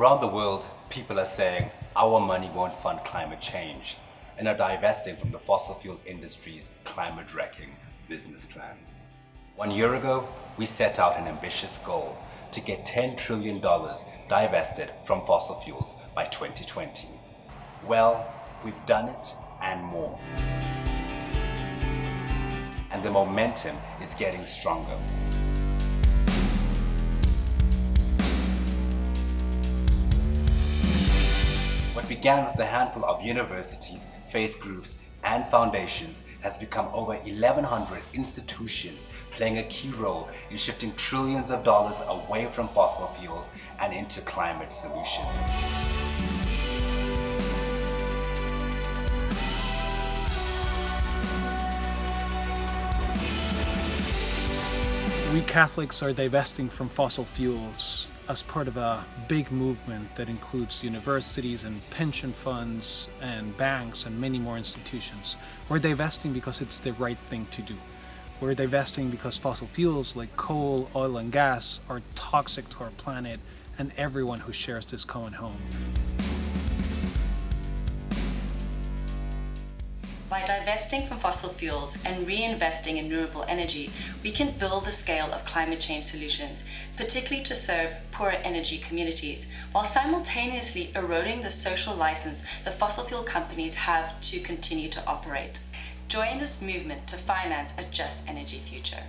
Around the world, people are saying our money won't fund climate change and are divesting from the fossil fuel industry's climate-wrecking business plan. One year ago, we set out an ambitious goal to get $10 trillion divested from fossil fuels by 2020. Well, we've done it and more. And the momentum is getting stronger. Began with a handful of universities, faith groups, and foundations has become over 1,100 institutions playing a key role in shifting trillions of dollars away from fossil fuels and into climate solutions. We Catholics are divesting from fossil fuels as part of a big movement that includes universities and pension funds and banks and many more institutions. We're divesting because it's the right thing to do. We're divesting because fossil fuels like coal, oil and gas are toxic to our planet and everyone who shares this common home. By divesting from fossil fuels and reinvesting in renewable energy, we can build the scale of climate change solutions, particularly to serve poorer energy communities, while simultaneously eroding the social license the fossil fuel companies have to continue to operate. Join this movement to finance a just energy future.